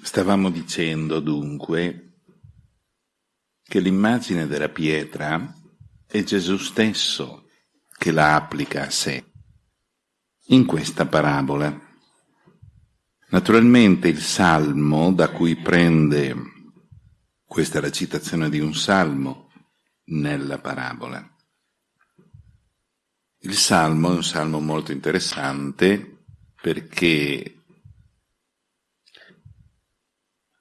Stavamo dicendo dunque che l'immagine della pietra è Gesù stesso che la applica a sé in questa parabola. Naturalmente il salmo da cui prende, questa è la citazione di un salmo nella parabola. Il salmo è un salmo molto interessante perché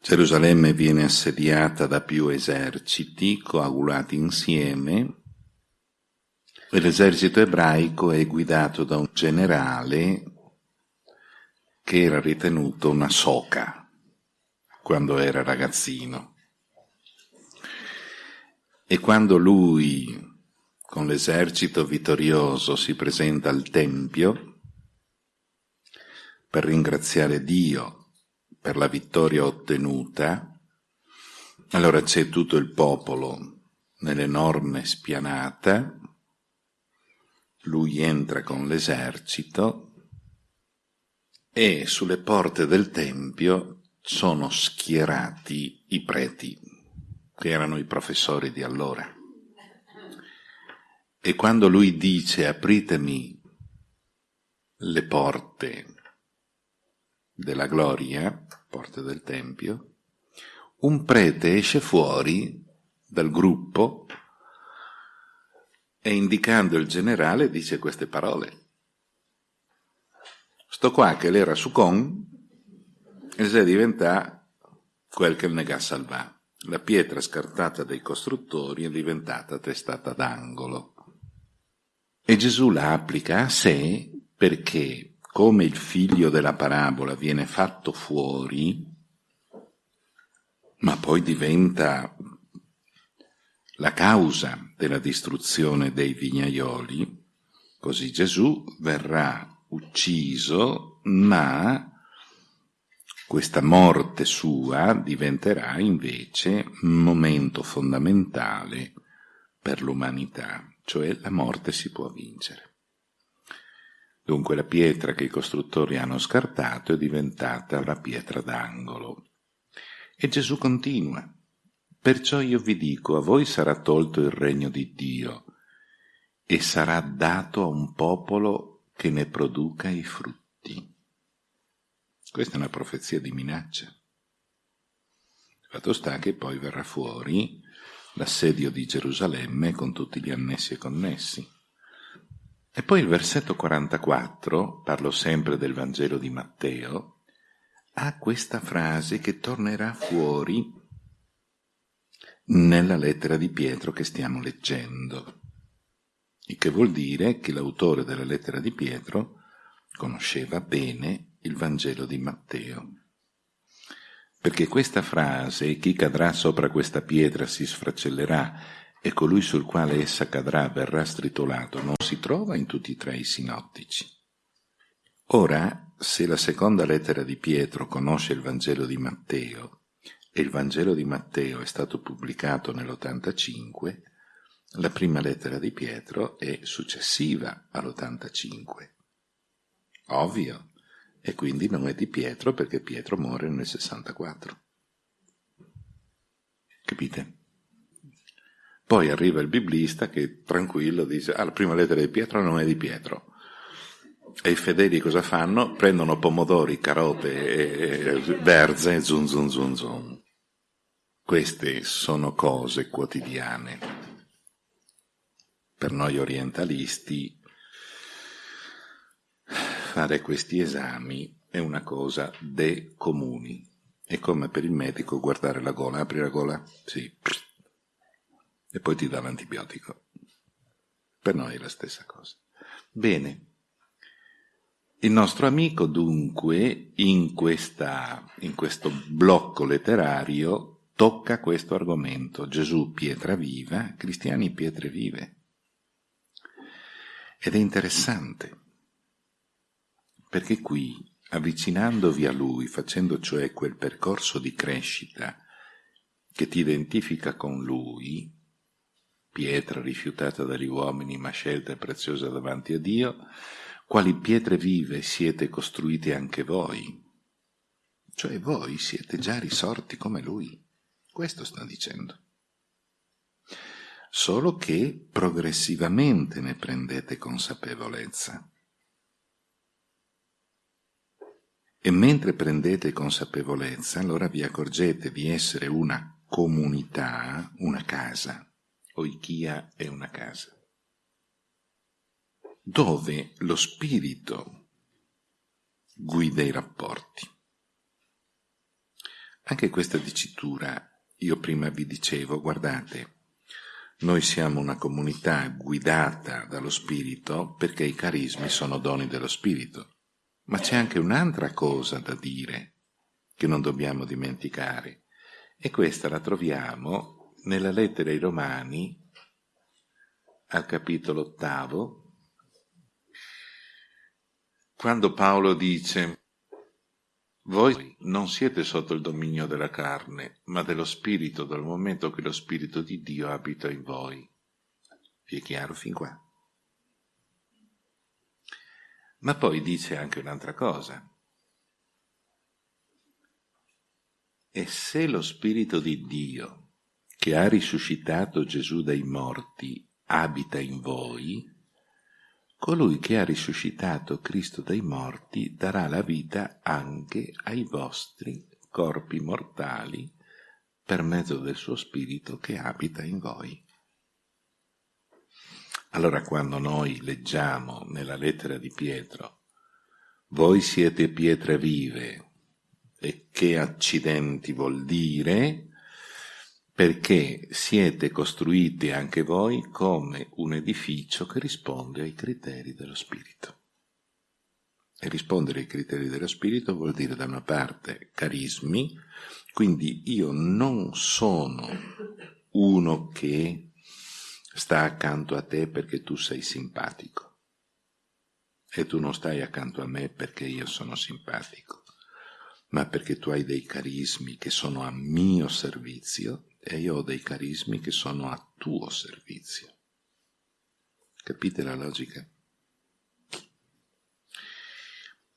Gerusalemme viene assediata da più eserciti coagulati insieme e l'esercito ebraico è guidato da un generale che era ritenuto una soca quando era ragazzino. E quando lui, con l'esercito vittorioso, si presenta al Tempio per ringraziare Dio per la vittoria ottenuta, allora c'è tutto il popolo nell'enorme spianata, lui entra con l'esercito e sulle porte del Tempio sono schierati i preti, che erano i professori di allora. E quando lui dice apritemi le porte della gloria, porte del Tempio, un prete esce fuori dal gruppo e indicando il generale dice queste parole. Sto qua che l'era su con e se diventa quel che il nega salvà. La pietra scartata dai costruttori è diventata testata d'angolo. E Gesù la applica a sé perché come il figlio della parabola viene fatto fuori, ma poi diventa la causa della distruzione dei vignaioli, così Gesù verrà ucciso, ma questa morte sua diventerà invece un momento fondamentale per l'umanità, cioè la morte si può vincere. Dunque la pietra che i costruttori hanno scartato è diventata la pietra d'angolo. E Gesù continua. Perciò io vi dico, a voi sarà tolto il regno di Dio e sarà dato a un popolo che ne produca i frutti. Questa è una profezia di minaccia. Fatto sta che poi verrà fuori l'assedio di Gerusalemme con tutti gli annessi e connessi. E poi il versetto 44, parlo sempre del Vangelo di Matteo, ha questa frase che tornerà fuori nella lettera di Pietro che stiamo leggendo, il che vuol dire che l'autore della lettera di Pietro conosceva bene il Vangelo di Matteo. Perché questa frase, chi cadrà sopra questa pietra si sfracellerà e colui sul quale essa cadrà verrà stritolato, non si trova in tutti e tre i sinottici. Ora, se la seconda lettera di Pietro conosce il Vangelo di Matteo, e il Vangelo di Matteo è stato pubblicato nell'85, la prima lettera di Pietro è successiva all'85. Ovvio, e quindi non è di Pietro perché Pietro muore nel 64. Capite? Poi arriva il biblista che tranquillo dice, ah, la prima lettera di Pietro non è di Pietro. E i fedeli cosa fanno? Prendono pomodori, carote e verze, zun zun zun zun. Queste sono cose quotidiane. Per noi orientalisti fare questi esami è una cosa de comuni. È come per il medico guardare la gola, apri la gola? Sì, e poi ti dà l'antibiotico. Per noi è la stessa cosa. Bene. Il nostro amico dunque in, questa, in questo blocco letterario tocca questo argomento. Gesù pietra viva, cristiani pietre vive. Ed è interessante, perché qui, avvicinandovi a Lui, facendo cioè quel percorso di crescita che ti identifica con Lui, pietra rifiutata dagli uomini ma scelta e preziosa davanti a Dio, quali pietre vive siete costruiti anche voi. cioè voi siete già risorti come Lui. Questo sta dicendo. Solo che progressivamente ne prendete consapevolezza. E mentre prendete consapevolezza, allora vi accorgete di essere una comunità, una casa. Oichia è una casa. Dove lo spirito guida i rapporti. Anche questa dicitura, io prima vi dicevo, guardate, noi siamo una comunità guidata dallo Spirito perché i carismi sono doni dello Spirito. Ma c'è anche un'altra cosa da dire che non dobbiamo dimenticare e questa la troviamo nella lettera ai Romani al capitolo ottavo, quando Paolo dice voi non siete sotto il dominio della carne, ma dello Spirito, dal momento che lo Spirito di Dio abita in voi. Vi è chiaro fin qua? Ma poi dice anche un'altra cosa. E se lo Spirito di Dio, che ha risuscitato Gesù dai morti, abita in voi, colui che ha risuscitato Cristo dai morti darà la vita anche ai vostri corpi mortali per mezzo del suo spirito che abita in voi. Allora quando noi leggiamo nella lettera di Pietro, voi siete pietre vive, e che accidenti vuol dire? Perché siete costruiti anche voi come un edificio che risponde ai criteri dello Spirito. E rispondere ai criteri dello Spirito vuol dire da una parte carismi, quindi io non sono uno che sta accanto a te perché tu sei simpatico e tu non stai accanto a me perché io sono simpatico, ma perché tu hai dei carismi che sono a mio servizio e io ho dei carismi che sono a tuo servizio. Capite la logica?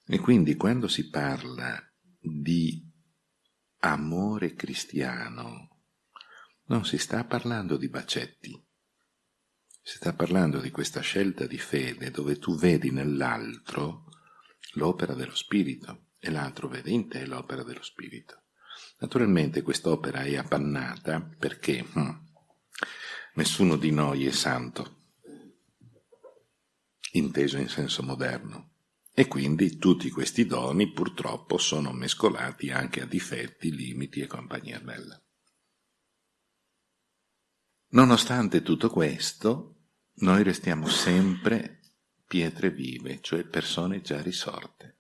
E quindi quando si parla di amore cristiano, non si sta parlando di bacetti, si sta parlando di questa scelta di fede dove tu vedi nell'altro l'opera dello Spirito e l'altro vede in te l'opera dello Spirito. Naturalmente quest'opera è appannata perché hm, nessuno di noi è santo, inteso in senso moderno, e quindi tutti questi doni purtroppo sono mescolati anche a difetti, limiti e compagnia bella. Nonostante tutto questo, noi restiamo sempre pietre vive, cioè persone già risorte.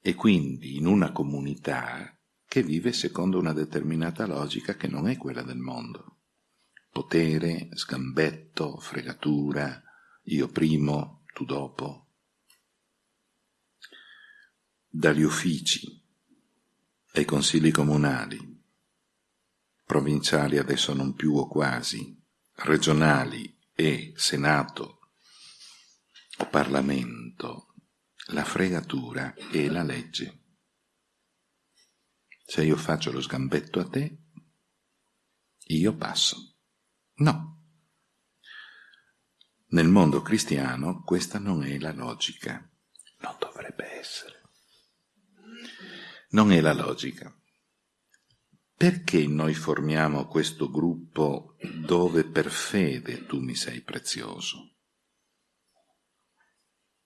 E quindi in una comunità che vive secondo una determinata logica che non è quella del mondo. Potere, sgambetto, fregatura, io primo, tu dopo. Dagli uffici ai consigli comunali, provinciali adesso non più o quasi, regionali e Senato o Parlamento, la fregatura è la legge. Se io faccio lo sgambetto a te, io passo. No. Nel mondo cristiano questa non è la logica. Non dovrebbe essere. Non è la logica. Perché noi formiamo questo gruppo dove per fede tu mi sei prezioso?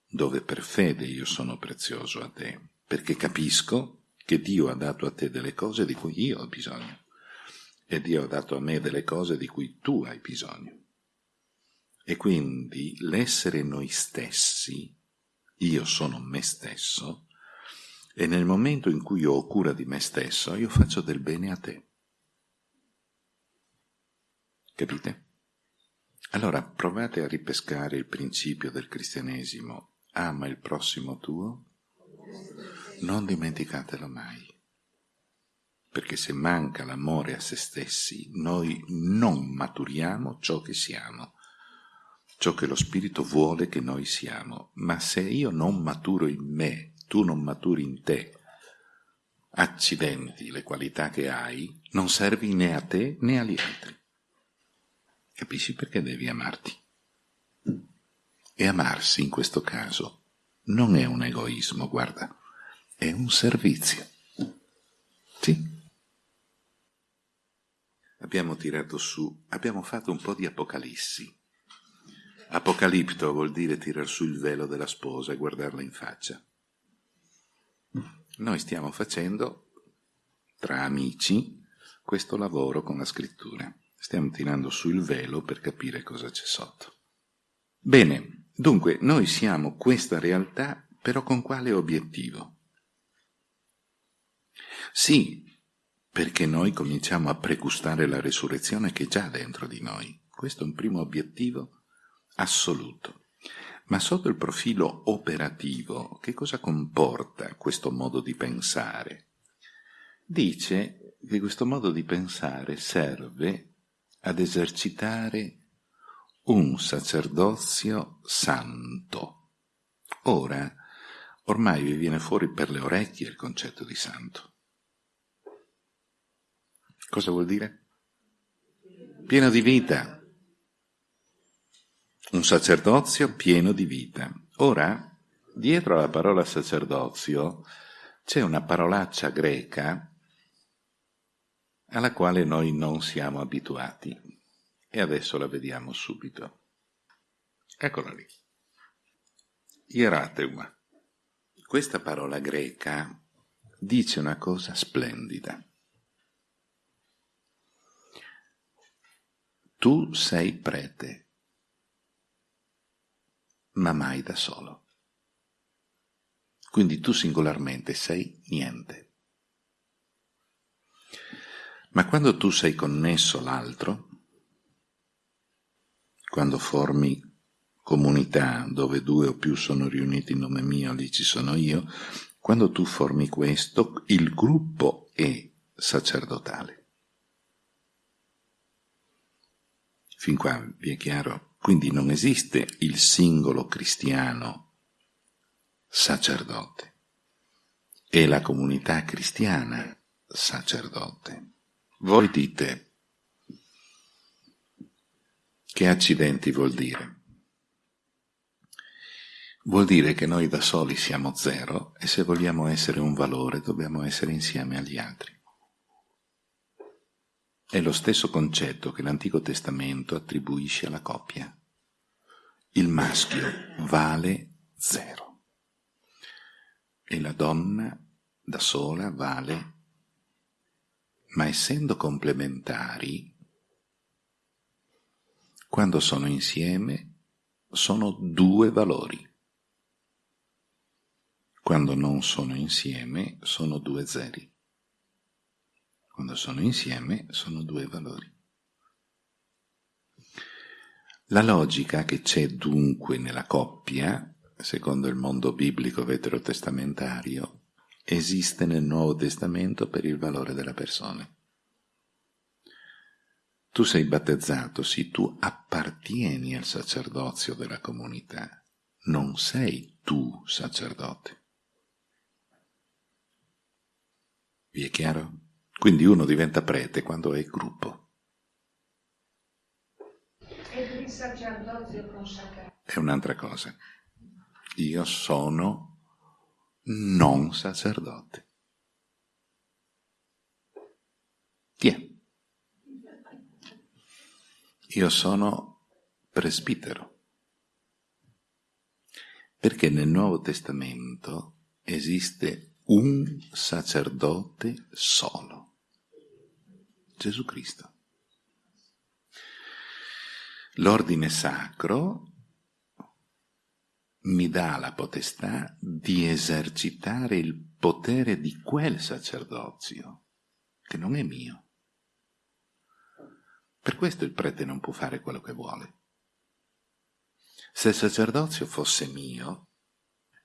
Dove per fede io sono prezioso a te? Perché capisco che Dio ha dato a te delle cose di cui io ho bisogno e Dio ha dato a me delle cose di cui tu hai bisogno. E quindi l'essere noi stessi, io sono me stesso, e nel momento in cui io ho cura di me stesso, io faccio del bene a te. Capite? Allora provate a ripescare il principio del cristianesimo. Ama il prossimo tuo non dimenticatelo mai, perché se manca l'amore a se stessi, noi non maturiamo ciò che siamo, ciò che lo Spirito vuole che noi siamo, ma se io non maturo in me, tu non maturi in te, accidenti le qualità che hai, non servi né a te né agli altri. Capisci perché devi amarti? E amarsi in questo caso non è un egoismo, guarda, è un servizio. Sì. Abbiamo tirato su, abbiamo fatto un po' di apocalissi. Apocalipto vuol dire tirar su il velo della sposa e guardarla in faccia. Noi stiamo facendo, tra amici, questo lavoro con la scrittura. Stiamo tirando su il velo per capire cosa c'è sotto. Bene, dunque noi siamo questa realtà, però con quale obiettivo? Sì, perché noi cominciamo a pregustare la resurrezione che è già dentro di noi. Questo è un primo obiettivo assoluto. Ma sotto il profilo operativo, che cosa comporta questo modo di pensare? Dice che questo modo di pensare serve ad esercitare un sacerdozio santo. Ora, ormai vi viene fuori per le orecchie il concetto di santo. Cosa vuol dire? Pieno di vita, un sacerdozio pieno di vita. Ora, dietro alla parola sacerdozio c'è una parolaccia greca alla quale noi non siamo abituati e adesso la vediamo subito. Eccola lì. Ierateuma. Questa parola greca dice una cosa splendida. Tu sei prete ma mai da solo. Quindi tu singolarmente sei niente. Ma quando tu sei connesso all'altro, quando formi comunità dove due o più sono riuniti in nome mio, lì ci sono io, quando tu formi questo, il gruppo è sacerdotale. Fin qua vi è chiaro? Quindi non esiste il singolo cristiano sacerdote, è la comunità cristiana sacerdote. Voi dite, che accidenti vuol dire? Vuol dire che noi da soli siamo zero e se vogliamo essere un valore dobbiamo essere insieme agli altri. È lo stesso concetto che l'Antico Testamento attribuisce alla coppia. Il maschio vale zero e la donna da sola vale, ma essendo complementari, quando sono insieme sono due valori. Quando non sono insieme sono due zeri. Quando sono insieme sono due valori. La logica che c'è dunque nella coppia, secondo il mondo biblico veterotestamentario, esiste nel Nuovo Testamento per il valore della persona. Tu sei battezzato, sì, tu appartieni al sacerdozio della comunità, non sei tu sacerdote. Vi è chiaro? Quindi uno diventa prete quando è gruppo. E il sacerdozio consacrato? È un'altra cosa. Io sono non sacerdote. Chi è? Io sono presbitero. Perché nel Nuovo Testamento esiste un sacerdote solo. Gesù Cristo. L'ordine sacro mi dà la potestà di esercitare il potere di quel sacerdozio, che non è mio. Per questo il prete non può fare quello che vuole. Se il sacerdozio fosse mio,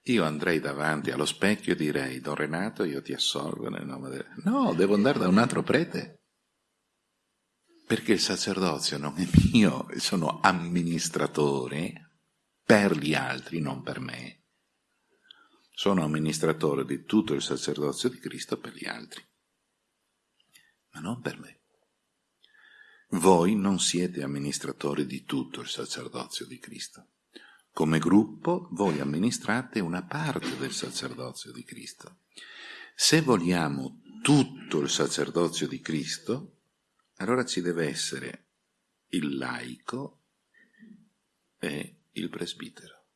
io andrei davanti allo specchio e direi, Don Renato, io ti assolvo nel nome del... No, devo andare da un altro prete perché il sacerdozio non è mio, sono amministratore per gli altri, non per me. sono amministratore di tutto il sacerdozio di Cristo per gli altri, ma non per me. Voi non siete amministratori di tutto il sacerdozio di Cristo. Come gruppo voi amministrate una parte del sacerdozio di Cristo. Se vogliamo tutto il sacerdozio di Cristo, allora ci deve essere il laico e il presbitero.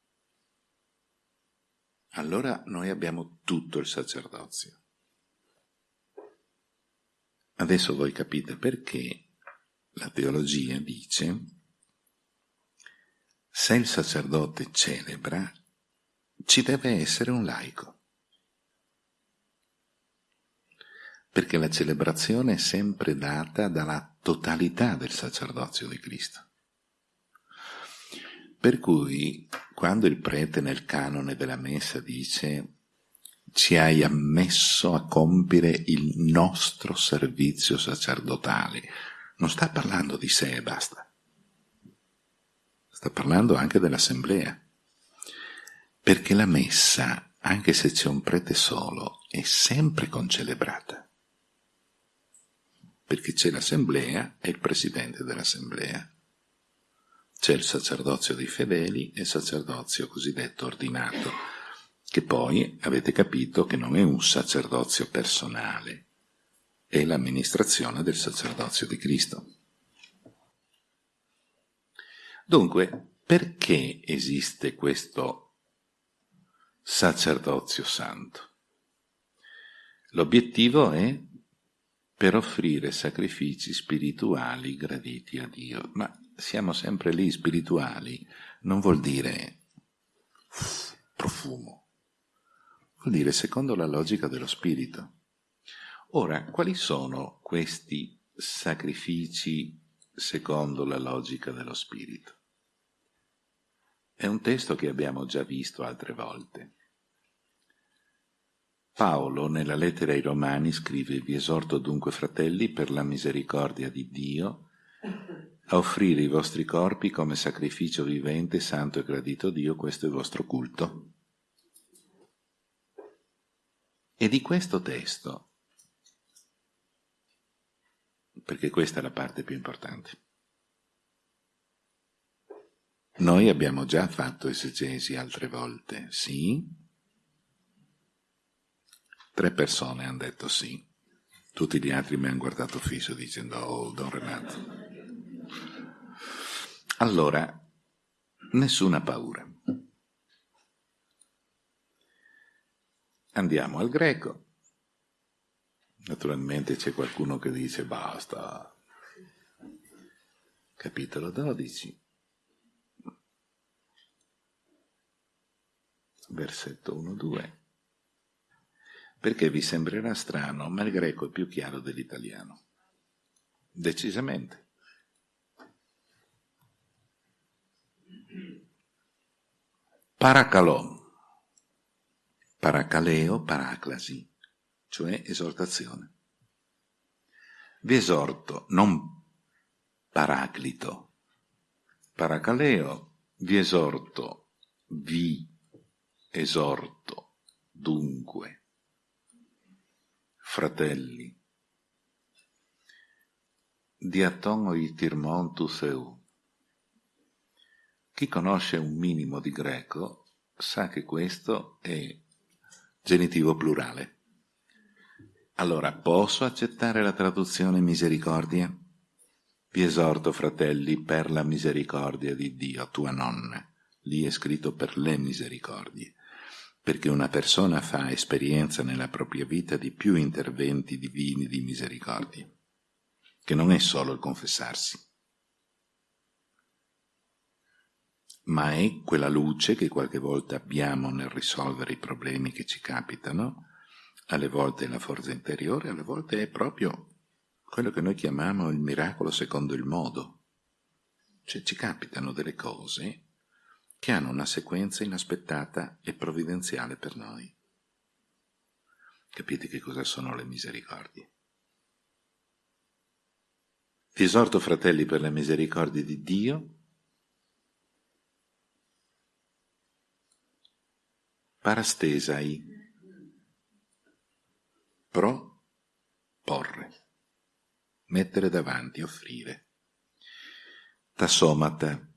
Allora noi abbiamo tutto il sacerdozio. Adesso voi capite perché la teologia dice se il sacerdote celebra, ci deve essere un laico. Perché la celebrazione è sempre data dalla totalità del sacerdozio di Cristo. Per cui, quando il prete nel canone della messa dice ci hai ammesso a compiere il nostro servizio sacerdotale, non sta parlando di sé e basta. Sta parlando anche dell'assemblea. Perché la messa, anche se c'è un prete solo, è sempre concelebrata. Perché c'è l'assemblea e il presidente dell'assemblea. C'è il sacerdozio dei fedeli e il sacerdozio cosiddetto ordinato, che poi avete capito che non è un sacerdozio personale, è l'amministrazione del sacerdozio di Cristo. Dunque, perché esiste questo sacerdozio santo? L'obiettivo è per offrire sacrifici spirituali graditi a Dio. Ma siamo sempre lì, spirituali, non vuol dire profumo, vuol dire secondo la logica dello spirito. Ora, quali sono questi sacrifici secondo la logica dello spirito? È un testo che abbiamo già visto altre volte. Paolo nella lettera ai Romani scrive Vi esorto dunque fratelli per la misericordia di Dio a offrire i vostri corpi come sacrificio vivente, santo e gradito a Dio, questo è il vostro culto. E di questo testo perché questa è la parte più importante. Noi abbiamo già fatto esegesi altre volte, sì? Tre persone hanno detto sì. Tutti gli altri mi hanno guardato fisso dicendo oh, Don Renato. Allora, nessuna paura. Andiamo al greco Naturalmente c'è qualcuno che dice basta. Capitolo 12. Versetto 1-2. Perché vi sembrerà strano, ma il greco è più chiaro dell'italiano. Decisamente. Paracalò. Paracaleo, paraclasi cioè esortazione. Vi esorto, non paraclito, paracaleo, vi esorto, vi esorto, dunque, fratelli, diaton oitirmontus eu. Chi conosce un minimo di greco sa che questo è genitivo plurale. Allora, posso accettare la traduzione misericordia? Vi esorto, fratelli, per la misericordia di Dio, tua nonna. Lì è scritto per le misericordie, perché una persona fa esperienza nella propria vita di più interventi divini di misericordia, che non è solo il confessarsi, ma è quella luce che qualche volta abbiamo nel risolvere i problemi che ci capitano, alle volte è la forza interiore, alle volte è proprio quello che noi chiamiamo il miracolo secondo il modo. Cioè ci capitano delle cose che hanno una sequenza inaspettata e provvidenziale per noi. Capite che cosa sono le misericordie? Vi esorto, fratelli, per le misericordie di Dio, parastesai, pro, porre, mettere davanti, offrire, tassomata,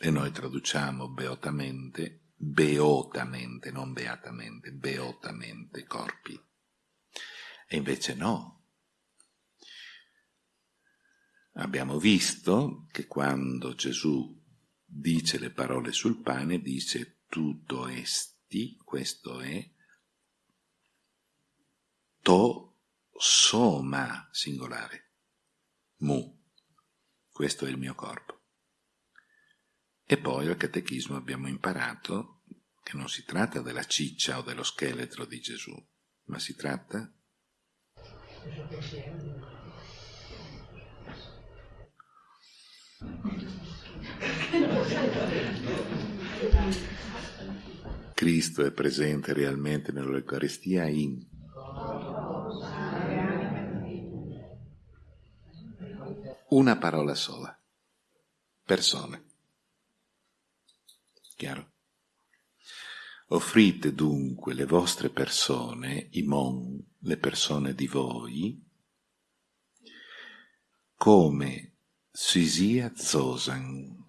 e noi traduciamo beotamente, beotamente, non beatamente, beotamente corpi. E invece no. Abbiamo visto che quando Gesù dice le parole sul pane, dice tutto esti, questo è, to soma singolare, mu, questo è il mio corpo. E poi al catechismo abbiamo imparato che non si tratta della ciccia o dello scheletro di Gesù, ma si tratta Cristo è presente realmente nell'Eucaristia in una parola sola, persone. Chiaro? Offrite dunque le vostre persone, i mon, le persone di voi, come sisia zosan.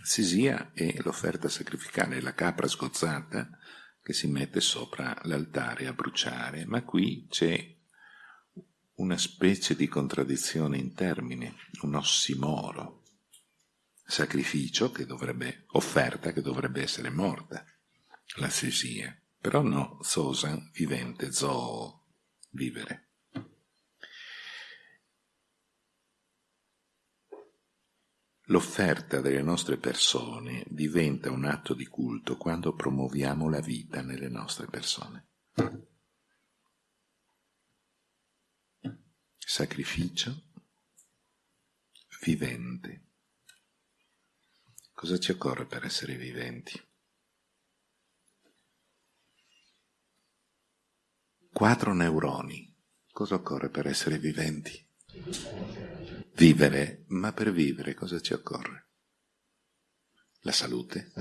Sisia è l'offerta sacrificale, la capra sgozzata che si mette sopra l'altare a bruciare, ma qui c'è una specie di contraddizione in termini, un ossimoro sacrificio che dovrebbe, offerta che dovrebbe essere morta, la sesia. Però no, sosan, vivente, zoo, vivere. L'offerta delle nostre persone diventa un atto di culto quando promuoviamo la vita nelle nostre persone. Sacrificio vivente. Cosa ci occorre per essere viventi? Quattro neuroni. Cosa occorre per essere viventi? Vivere, ma per vivere cosa ci occorre? La salute?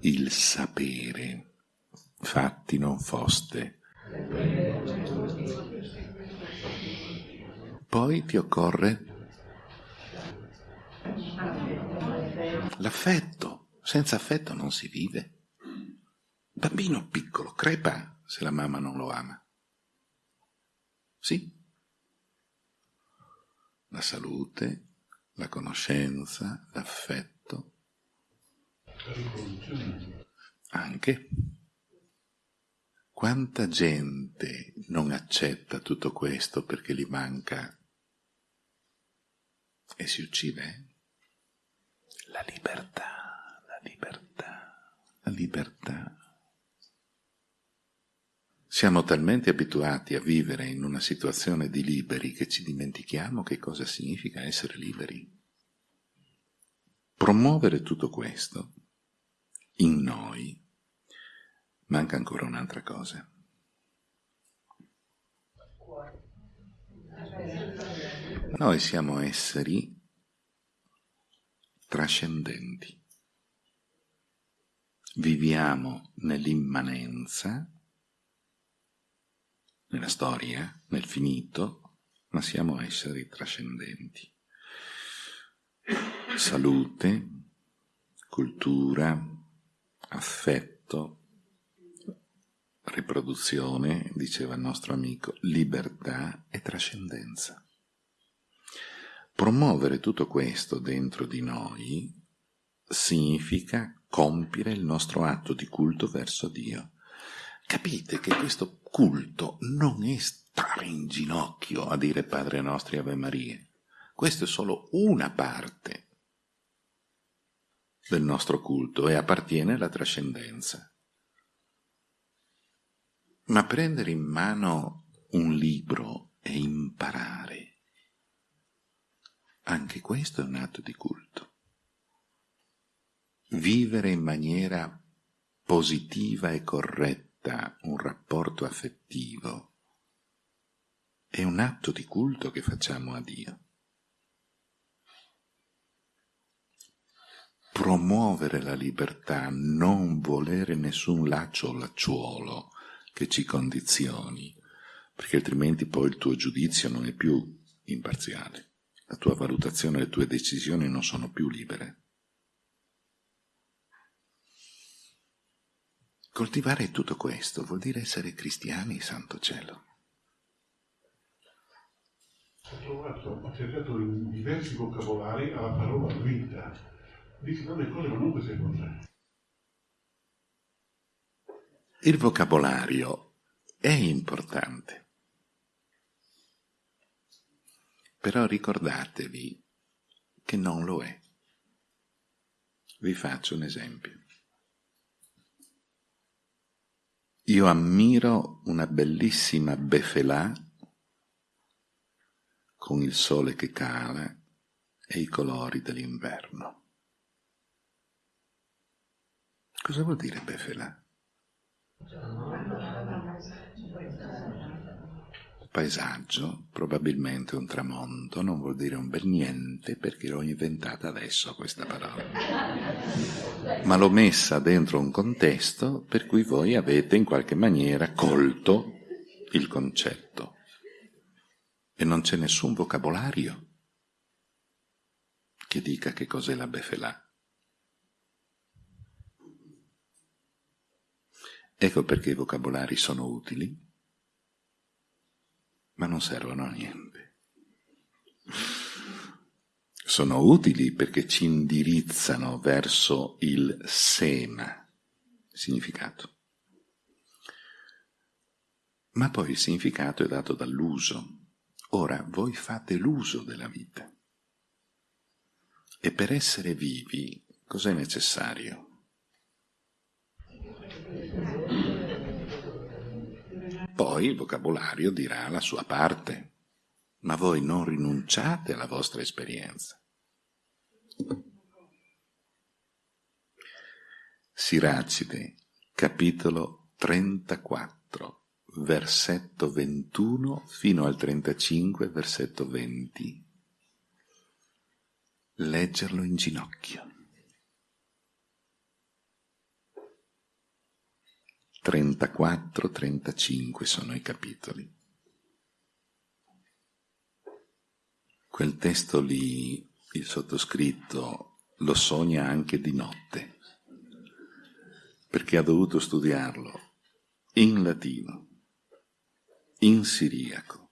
Il sapere. Fatti non foste. Poi ti occorre l'affetto. Senza affetto non si vive. Bambino piccolo crepa se la mamma non lo ama. Sì. La salute, la conoscenza, l'affetto. Anche. Quanta gente non accetta tutto questo perché gli manca e si uccide? La libertà, la libertà, la libertà. Siamo talmente abituati a vivere in una situazione di liberi che ci dimentichiamo che cosa significa essere liberi. Promuovere tutto questo in noi manca ancora un'altra cosa. Noi siamo esseri trascendenti. Viviamo nell'immanenza, nella storia, nel finito, ma siamo esseri trascendenti. Salute, cultura, affetto, riproduzione, diceva il nostro amico, libertà e trascendenza. Promuovere tutto questo dentro di noi significa compiere il nostro atto di culto verso Dio. Capite che questo culto non è stare in ginocchio a dire Padre nostro e Ave Maria. Questa è solo una parte del nostro culto e appartiene alla trascendenza. Ma prendere in mano un libro e imparare anche questo è un atto di culto. Vivere in maniera positiva e corretta un rapporto affettivo è un atto di culto che facciamo a Dio. promuovere la libertà, non volere nessun laccio o lacciuolo che ci condizioni, perché altrimenti poi il tuo giudizio non è più imparziale, la tua valutazione, le tue decisioni non sono più libere. Coltivare tutto questo vuol dire essere cristiani, santo cielo. Ho trovato, ho cercato in diversi vocabolari alla parola vita. Dice tante cose, ma non queste cose. Il vocabolario è importante, però ricordatevi che non lo è. Vi faccio un esempio. Io ammiro una bellissima befelà con il sole che cala e i colori dell'inverno. Cosa vuol dire befelà? Paesaggio, probabilmente un tramonto, non vuol dire un bel niente perché l'ho inventata adesso questa parola. Ma l'ho messa dentro un contesto per cui voi avete in qualche maniera colto il concetto. E non c'è nessun vocabolario che dica che cos'è la befelà. Ecco perché i vocabolari sono utili ma non servono a niente. Sono utili perché ci indirizzano verso il sema, significato. Ma poi il significato è dato dall'uso. Ora voi fate l'uso della vita. E per essere vivi cos'è necessario? Poi il vocabolario dirà la sua parte, ma voi non rinunciate alla vostra esperienza. Siracide, capitolo 34, versetto 21 fino al 35, versetto 20. Leggerlo in ginocchio. 34-35 sono i capitoli. Quel testo lì, il sottoscritto, lo sogna anche di notte, perché ha dovuto studiarlo in latino, in siriaco,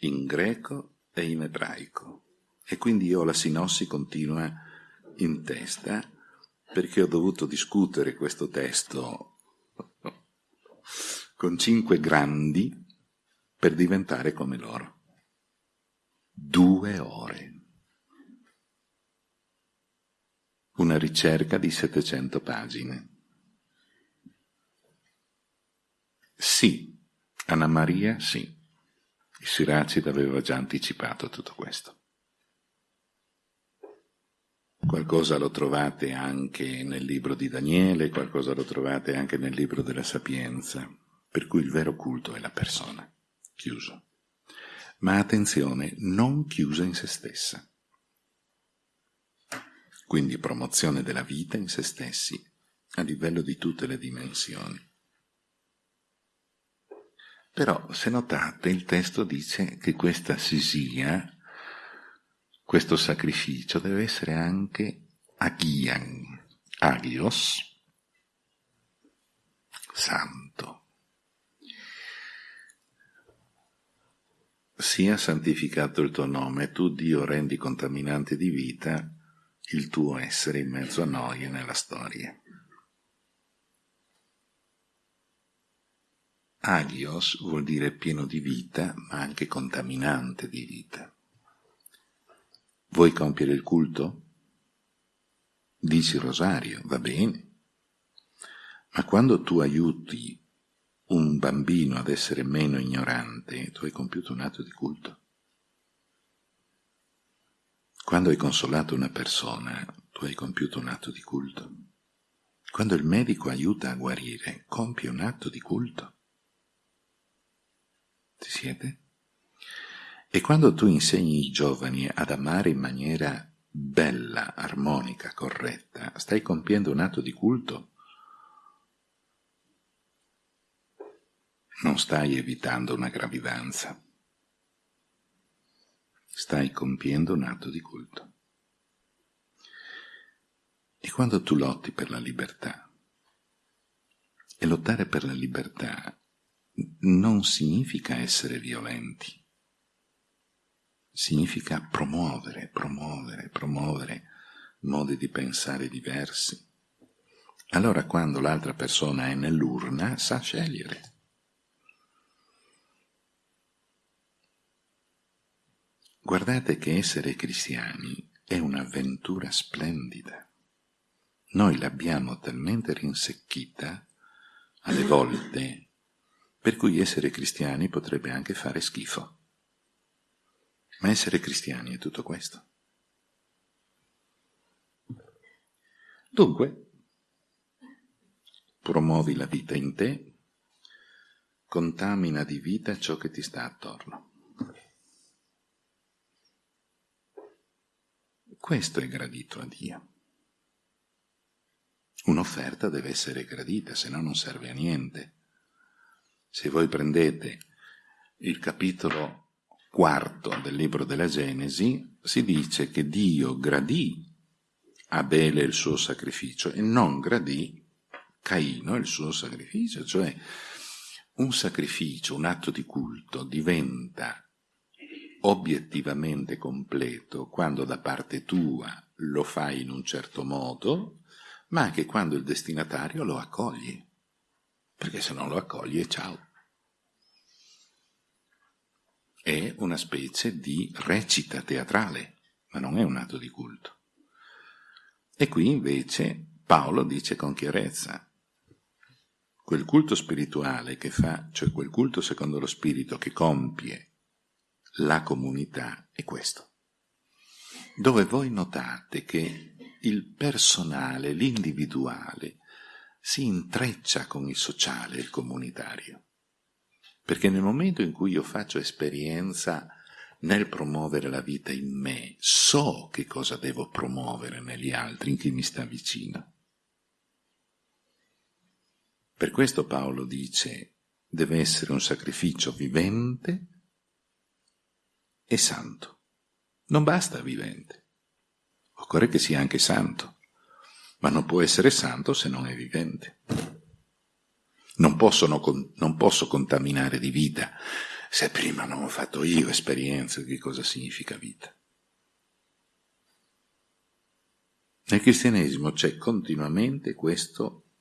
in greco e in ebraico. E quindi io ho la sinossi continua in testa perché ho dovuto discutere questo testo con cinque grandi per diventare come loro. Due ore. Una ricerca di 700 pagine. Sì, Anna Maria sì. Il Siracide aveva già anticipato tutto questo. Qualcosa lo trovate anche nel libro di Daniele, qualcosa lo trovate anche nel libro della Sapienza, per cui il vero culto è la persona, chiuso. Ma attenzione, non chiusa in se stessa. Quindi promozione della vita in se stessi, a livello di tutte le dimensioni. Però, se notate, il testo dice che questa sisia questo sacrificio deve essere anche agian, agios, santo. Sia santificato il tuo nome, tu Dio rendi contaminante di vita il tuo essere in mezzo a noi e nella storia. Agios vuol dire pieno di vita, ma anche contaminante di vita. Vuoi compiere il culto? Dici il rosario, va bene. Ma quando tu aiuti un bambino ad essere meno ignorante, tu hai compiuto un atto di culto. Quando hai consolato una persona, tu hai compiuto un atto di culto. Quando il medico aiuta a guarire, compie un atto di culto. Ci siete? E quando tu insegni i giovani ad amare in maniera bella, armonica, corretta, stai compiendo un atto di culto. Non stai evitando una gravidanza. Stai compiendo un atto di culto. E quando tu lotti per la libertà, e lottare per la libertà non significa essere violenti, significa promuovere, promuovere, promuovere modi di pensare diversi. Allora quando l'altra persona è nell'urna sa scegliere. Guardate che essere cristiani è un'avventura splendida. Noi l'abbiamo talmente rinsecchita, alle volte, per cui essere cristiani potrebbe anche fare schifo. Ma essere cristiani è tutto questo. Dunque, promuovi la vita in te, contamina di vita ciò che ti sta attorno. Questo è gradito a Dio. Un'offerta deve essere gradita, se no non serve a niente. Se voi prendete il capitolo quarto del libro della Genesi si dice che Dio gradì Abele il suo sacrificio e non gradì Caino il suo sacrificio, cioè un sacrificio, un atto di culto diventa obiettivamente completo quando da parte tua lo fai in un certo modo, ma anche quando il destinatario lo accoglie, perché se non lo accoglie, ciao è una specie di recita teatrale, ma non è un atto di culto. E qui invece Paolo dice con chiarezza, quel culto spirituale che fa, cioè quel culto secondo lo spirito che compie la comunità, è questo. Dove voi notate che il personale, l'individuale, si intreccia con il sociale il comunitario. Perché nel momento in cui io faccio esperienza nel promuovere la vita in me, so che cosa devo promuovere negli altri, in chi mi sta vicino. Per questo Paolo dice, deve essere un sacrificio vivente e santo. Non basta vivente, occorre che sia anche santo, ma non può essere santo se non è vivente. Non, possono, non posso contaminare di vita se prima non ho fatto io esperienza di cosa significa vita. Nel cristianesimo c'è continuamente questo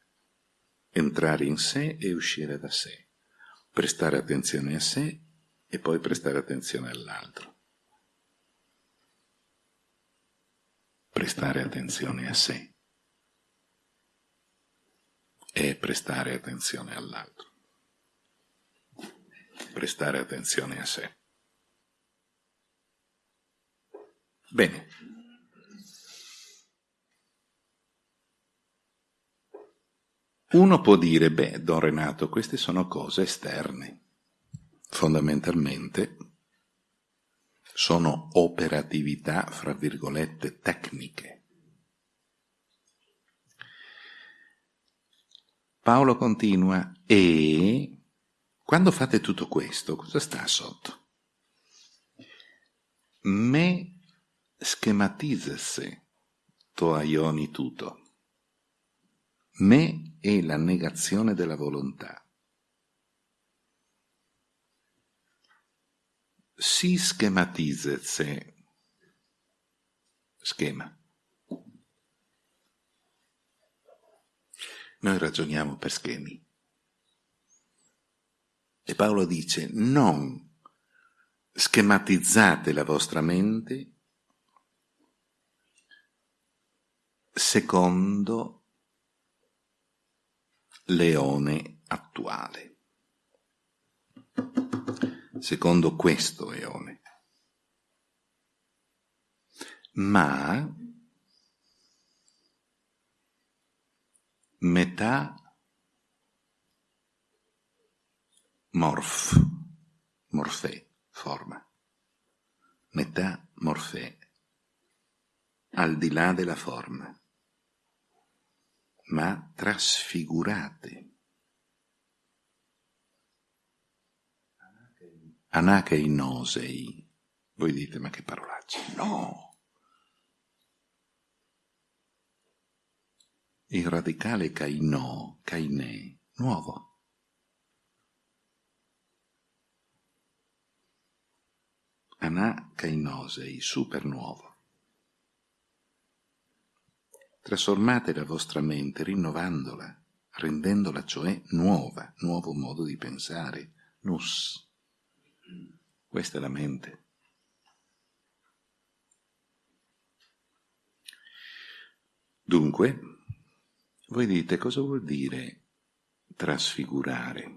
entrare in sé e uscire da sé, prestare attenzione a sé e poi prestare attenzione all'altro. Prestare attenzione a sé è prestare attenzione all'altro, prestare attenzione a sé. Bene. Uno può dire, beh, Don Renato, queste sono cose esterne. Fondamentalmente sono operatività, fra virgolette, tecniche. Paolo continua, e quando fate tutto questo, cosa sta sotto? Me schematizese to aioni tutto. Me è la negazione della volontà. Si schematizese schema. Noi ragioniamo per schemi. E Paolo dice, non schematizzate la vostra mente secondo l'eone attuale, secondo questo eone, ma metà morf, morfè, forma, metà morfè, al di là della forma, ma trasfigurate. Anacheinosei. Voi dite, ma che parolacce? No! Il radicale kaino, kaine, nuovo. Anacheinosei, super nuovo. Trasformate la vostra mente rinnovandola, rendendola cioè nuova, nuovo modo di pensare, nus. Questa è la mente. Dunque, voi dite cosa vuol dire trasfigurare?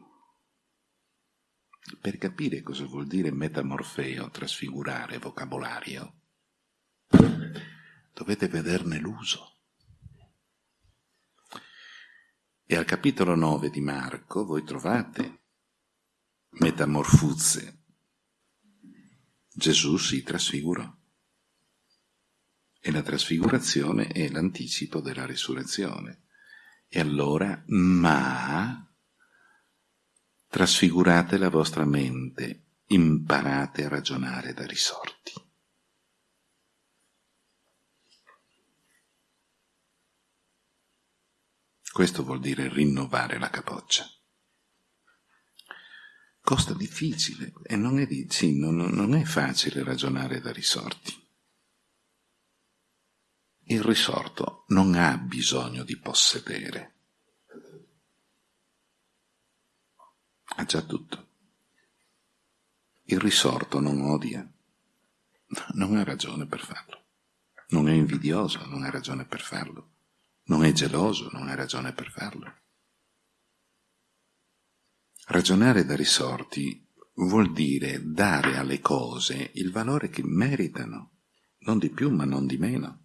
Per capire cosa vuol dire metamorfeo, trasfigurare, vocabolario, dovete vederne l'uso. E al capitolo 9 di Marco voi trovate metamorfuzze. Gesù si trasfigurò. E la trasfigurazione è l'anticipo della risurrezione. E allora, ma trasfigurate la vostra mente, imparate a ragionare da risorti. Questo vuol dire rinnovare la capoccia. Costa difficile e non è, sì, non, non è facile ragionare da risorti. Il risorto non ha bisogno di possedere. Ha già tutto. Il risorto non odia, non ha ragione per farlo. Non è invidioso, non ha ragione per farlo non è geloso, non ha ragione per farlo. Ragionare da risorti vuol dire dare alle cose il valore che meritano, non di più ma non di meno.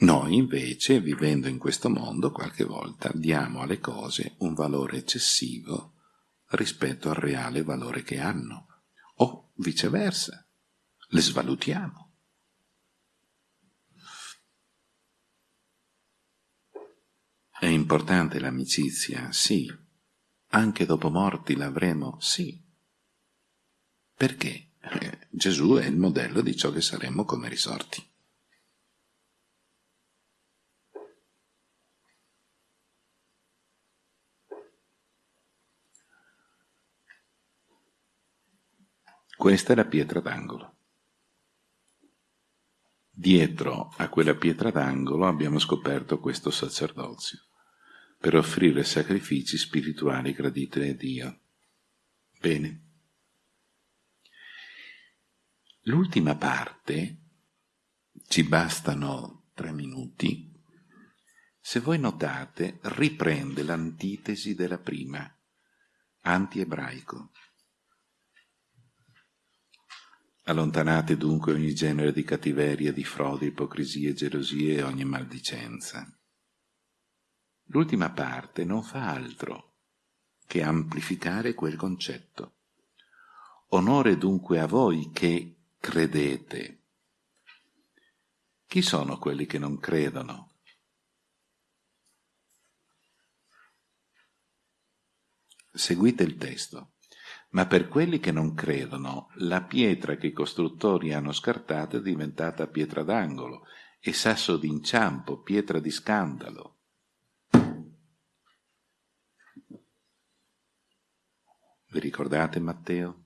Noi invece, vivendo in questo mondo, qualche volta diamo alle cose un valore eccessivo rispetto al reale valore che hanno, o viceversa, le svalutiamo. È importante l'amicizia, sì. Anche dopo morti l'avremo, sì. Perché? Eh, Gesù è il modello di ciò che saremo come risorti. Questa è la pietra d'angolo. Dietro a quella pietra d'angolo abbiamo scoperto questo sacerdozio per offrire sacrifici spirituali graditi a Dio. Bene. L'ultima parte, ci bastano tre minuti, se voi notate, riprende l'antitesi della prima, anti-ebraico. Allontanate dunque ogni genere di cattiveria, di frode, ipocrisie, gelosie e ogni maldicenza. L'ultima parte non fa altro che amplificare quel concetto. Onore dunque a voi che credete. Chi sono quelli che non credono? Seguite il testo. Ma per quelli che non credono, la pietra che i costruttori hanno scartata è diventata pietra d'angolo e sasso d'inciampo, pietra di scandalo. Vi ricordate Matteo?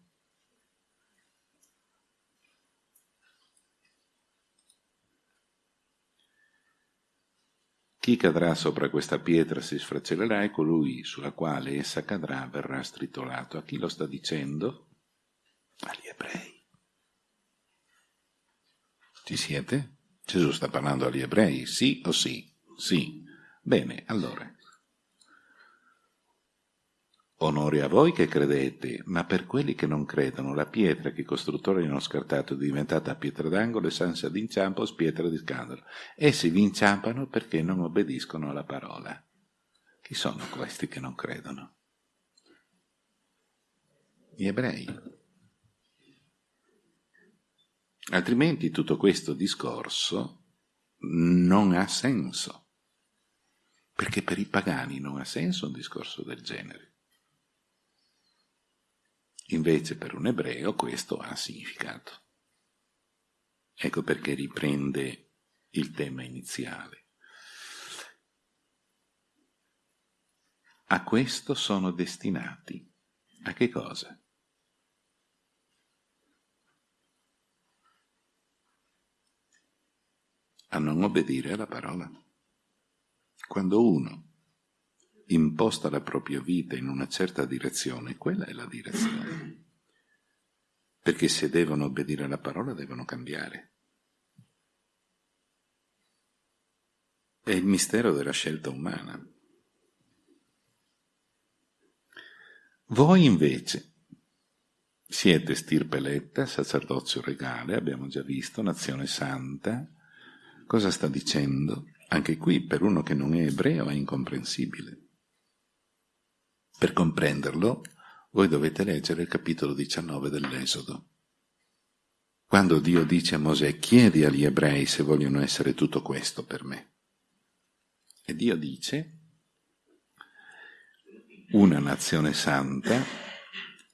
Chi cadrà sopra questa pietra si sfracellerà e colui sulla quale essa cadrà verrà stritolato. A chi lo sta dicendo? Agli ebrei. Ci siete? Gesù sta parlando agli ebrei, sì o sì? Sì. Bene, allora. Onore a voi che credete, ma per quelli che non credono, la pietra che i costruttori hanno scartato è diventata pietra d'angolo e sansa d'inciampo pietra di scandalo. Essi vi inciampano perché non obbediscono alla parola. Chi sono questi che non credono? Gli ebrei. Altrimenti tutto questo discorso non ha senso, perché per i pagani non ha senso un discorso del genere. Invece per un ebreo questo ha significato. Ecco perché riprende il tema iniziale. A questo sono destinati. A che cosa? A non obbedire alla parola. Quando uno imposta la propria vita in una certa direzione, quella è la direzione. Perché se devono obbedire alla parola devono cambiare. È il mistero della scelta umana. Voi invece siete stirpe eletta, sacerdozio regale, abbiamo già visto, nazione santa. Cosa sta dicendo? Anche qui per uno che non è ebreo è incomprensibile. Per comprenderlo, voi dovete leggere il capitolo 19 dell'Esodo. Quando Dio dice a Mosè, chiedi agli ebrei se vogliono essere tutto questo per me. E Dio dice, una nazione santa,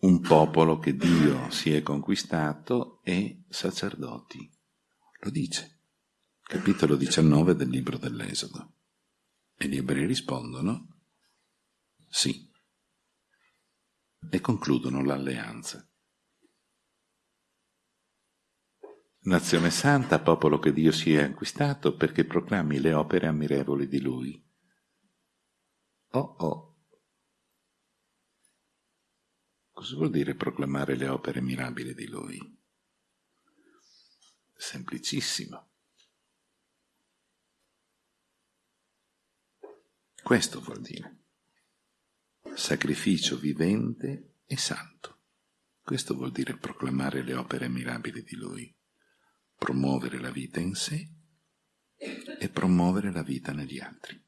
un popolo che Dio si è conquistato e sacerdoti. Lo dice, capitolo 19 del libro dell'Esodo. E gli ebrei rispondono, sì e concludono l'alleanza. Nazione santa, popolo che Dio si è acquistato perché proclami le opere ammirevoli di Lui. Oh oh. Cosa vuol dire proclamare le opere mirabili di Lui? Semplicissimo. Questo vuol dire sacrificio vivente e santo. Questo vuol dire proclamare le opere mirabili di Lui, promuovere la vita in sé e promuovere la vita negli altri.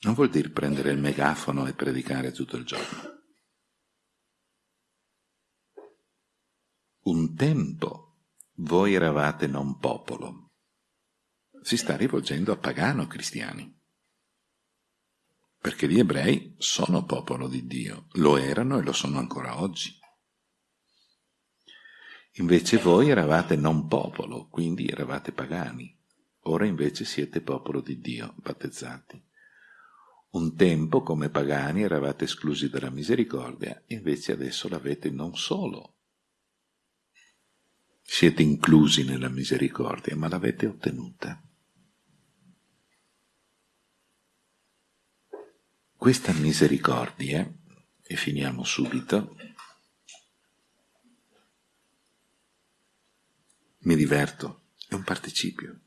Non vuol dire prendere il megafono e predicare tutto il giorno. Un tempo voi eravate non popolo. Si sta rivolgendo a pagano cristiani perché gli ebrei sono popolo di Dio, lo erano e lo sono ancora oggi. Invece voi eravate non popolo, quindi eravate pagani, ora invece siete popolo di Dio, battezzati. Un tempo come pagani eravate esclusi dalla misericordia, invece adesso l'avete non solo. Siete inclusi nella misericordia, ma l'avete ottenuta. Questa misericordia, e finiamo subito, mi diverto, è un participio.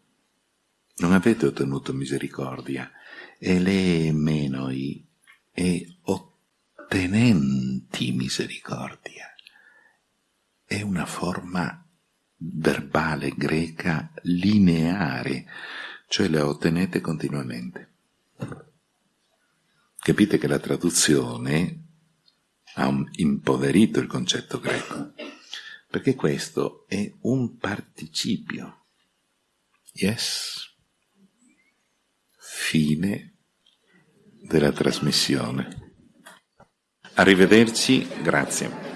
Non avete ottenuto misericordia, e le menoi e ottenenti misericordia. È una forma verbale greca lineare, cioè la ottenete continuamente. Capite che la traduzione ha impoverito il concetto greco, perché questo è un participio. Yes. Fine della trasmissione. Arrivederci, grazie.